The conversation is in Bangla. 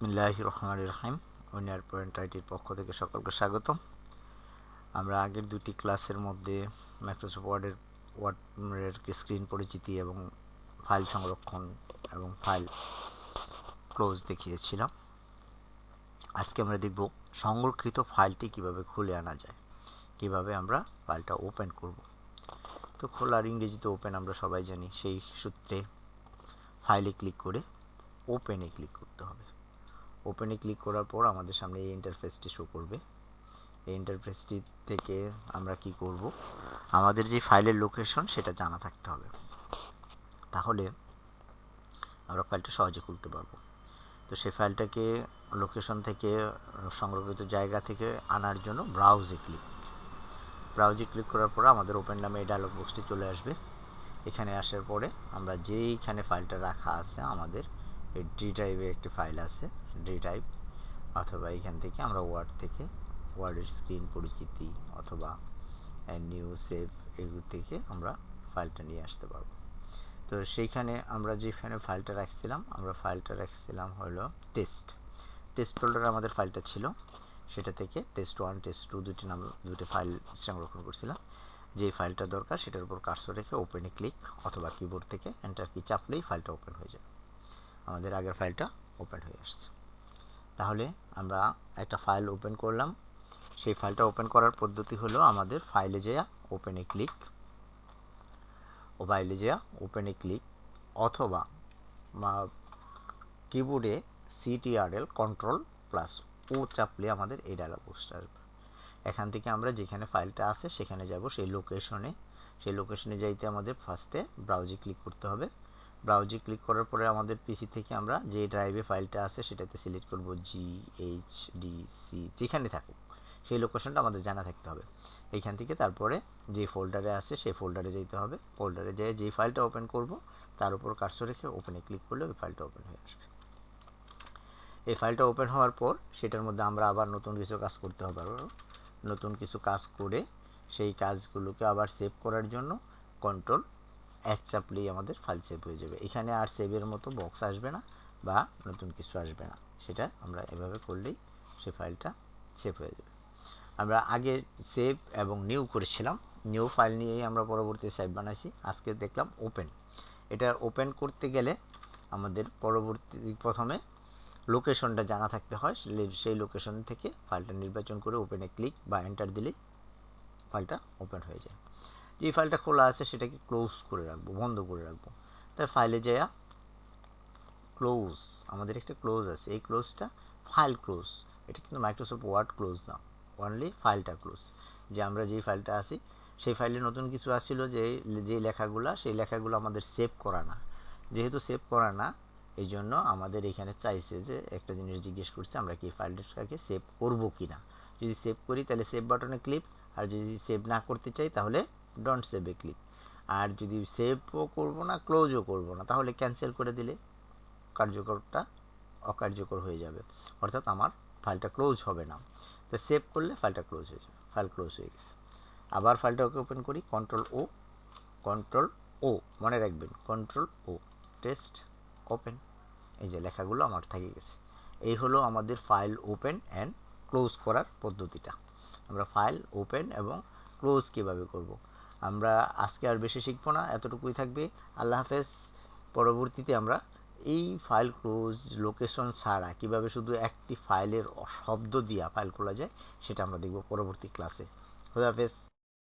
বিসমিল্লাহ রহমান রহিম। উনিয়ার পয়েন্ট আইটির পক্ষ থেকে সকলকে স্বাগতম। আমরা আগের দুটি ক্লাসের মধ্যে মাইক্রোসফট ওয়ার্ডের ওয়ার্ডের স্ক্রিন পরিচিতি এবং ফাইল সংরক্ষণ এবং ফাইল ক্লোজ দেখিয়েছিলাম। আজকে আমরা দেখব সংরক্ষিত ফাইলটি কীভাবে খুলে আনা যায়, কীভাবে আমরা ফাইলটা ওপেন করব। তো খোলার ইংরেজিতে ওপেন আমরা সবাই জানি, সেই সূত্রে ফাইলে ক্লিক করে ওপেনে ক্লিক করতে হবে। ওপেনে ক্লিক করার পর আমাদের সামনে এই ইন্টারফেসটি শো করবে। এই ইন্টারফেসটি থেকে আমরা কি করব? আমাদের যে ফাইলের লোকেশন সেটা জানা থাকতে হবে। তাহলে আমরা ফাইলটা সহজে খুলতে পারব। তো সেই ফাইলটাকে লোকেশন থেকে, সংরক্ষিত জায়গা থেকে আনার জন্য ব্রাউজে ক্লিক ব্রাউজে ক্লিক করার পর আমাদের ওপেন নামে এই ডায়লগ বক্সটি চলে আসবে। এখানে আসার পরে আমরা যেইখানে ফাইলটা রাখা আছে, আমাদের এই ডি ড্রাইভে একটি ফাইল আছে ডি ড্রাইভ অথবা এখান থেকে আমরা ওয়ার্ড থেকে ওয়ার্ডের স্ক্রিন পরিচিতি অথবা নিউ সেভ এগুলো থেকে আমরা ফাইলটা নিয়ে আসতে পারব। তো সেইখানে আমরা যেখানে ফাইলটা রাখছিলাম, আমরা ফাইলটা রাখছিলাম হলো টেস্ট টেস্ট ফোল্ডারে আমাদের ফাইলটা ছিল, সেটা থেকে টেস্ট ওয়ান টেস্ট টু দুটি নাম, দুটি ফাইল সংরক্ষণ করছিলাম। যেই ফাইলটা দরকার, সেটার উপর কার্সর রেখে ওপেনে ক্লিক অথবা কিবোর্ড থেকে এন্টার কি চাপলেই ফাইলটা ওপেন হয়ে যাবে। আমাদের আগের ফাইলটা ওপেন হয়ে আসছে। তাহলে আমরা একটা ফাইল ওপেন করলাম। সেই ফাইলটা ওপেন করার পদ্ধতি হলো আমাদের ফাইলে যাওয়া ওপেনে ক্লিক ও ফাইলে যাওয়া ওপেনে ক্লিক অথবা কিবোর্ডে সিটিআরএল কন্ট্রোল প্লাস ও চাপলে আমাদের এই ডায়লগ বক্সটা আসবে। এখান থেকে আমরা যেখানে ফাইলটা আছে সেখানে যাব, সেই লোকেশনে সেই লোকেশনে যাইতে আমাদের ফার্স্টে ব্রাউজে ক্লিক করতে হবে। ব্রাউজে ক্লিক করার পরে আমাদের পিসি থেকে আমরা যে ড্রাইভে ফাইলটা আছে সেটাতে সিলেক্ট করব জি এইচ ডি সি যেখানে থাকুক। সেই লোকেশনটা আমাদের জানা থাকতে হবে। এইখান থেকে তারপরে যে ফোল্ডারে আছে সেই ফোল্ডারে যেতে হবে। ফোল্ডারে যেয়ে যেই ফাইলটা ওপেন করব, তার উপর কার্সর রেখে ওপেনে ক্লিক করলে ওই ফাইলটা ওপেন হয়ে আসবে। এই ফাইলটা ওপেন হওয়ার পর সেটার মধ্যে আমরা আবার নতুন কিছু কাজ করতে হবে নতুন কিছু কাজ করে সেই কাজগুলোকে আবার সেভ করার জন্য কন্ট্রোল এক চাপলেই আমাদের ফাইল সেভ হয়ে যাবে। এখানে আর সেভের মতো বক্স আসবে না বা নতুন কিছু আসবে না। সেটা আমরা এভাবে করলেই সে ফাইলটা সেভ হয়ে যাবে। আমরা আগে সেভ এবং নিউ করেছিলাম। নিউ ফাইল নিয়েই আমরা পরবর্তী সেভ বানাইছি। আজকে দেখলাম ওপেন এটা ওপেন করতে গেলে আমাদের পরবর্তী, প্রথমে লোকেশনটা জানা থাকতে হয়। সেই লোকেশন থেকে ফাইলটা নির্বাচন করে ওপেনে ক্লিক বা এন্টার দিলেই ফাইলটা ওপেন হয়ে যায়। যে ফাইলটা খোলা আছে সেটাকে ক্লোজ করে রাখব, বন্ধ করে রাখব। তাই ফাইলে যায়া ক্লোজ, আমাদের একটা ক্লোজ আছে। এই ক্লোজটা ফাইল ক্লোজ। এটা কিন্তু মাইক্রোসফট ওয়ার্ড ক্লোজ না অনলি ফাইলটা ক্লোজ। যে আমরা যেই ফাইলটা আছি, সেই ফাইলে নতুন কিছু আসছিল যে যে লেখাগুলো, সেই লেখাগুলো আমাদের সেভ করা না। যেহেতু সেভ করা না, এই জন্য আমাদের এখানে চাইছে যে, একটা জিনিস জিজ্ঞেস করছে, আমরা কি ফাইলটাকে সেভ করব কি না যদি সেভ করি, তাহলে সেভ বাটনে ক্লিক আর যদি সেভ না করতে চাই, তাহলে ডোন্ট সেভে ক্লিক আর যদি সেভও করব না ক্লোজও করব না, তাহলে ক্যান্সেল করে দিলে কার্যকরটা অকার্যকর হয়ে যাবে। অর্থাৎ আমার ফাইলটা ক্লোজ হবে না। তো সেভ করলে ফাইলটা ক্লোজ হয়ে যাবে ফাইল ক্লোজ হয়ে গেছে। আবার ফাইলটাকে ওপেন করি কন্ট্রোল ও কন্ট্রোল ও মনে রাখবেন কন্ট্রোল ও টেস্ট ওপেন এই যে লেখাগুলো আমার থেকে গেছে। এই হলো আমাদের ফাইল ওপেন অ্যান্ড ক্লোজ করার পদ্ধতিটা। আমরা ফাইল ওপেন এবং ক্লোজ কীভাবে করব। আমরা আজকে আর বেশি শিখব না, এতটুকুই থাকবে। আল্লাহ হাফেজ। পরবর্তীতে আমরা এই ফাইল ক্লোজ লোকেশন ছাড়া কীভাবে শুধু একটি ফাইলের শব্দ দিয়া ফাইল খোলা যায়, সেটা আমরা দেখব পরবর্তী ক্লাসে খুদাহাফেজ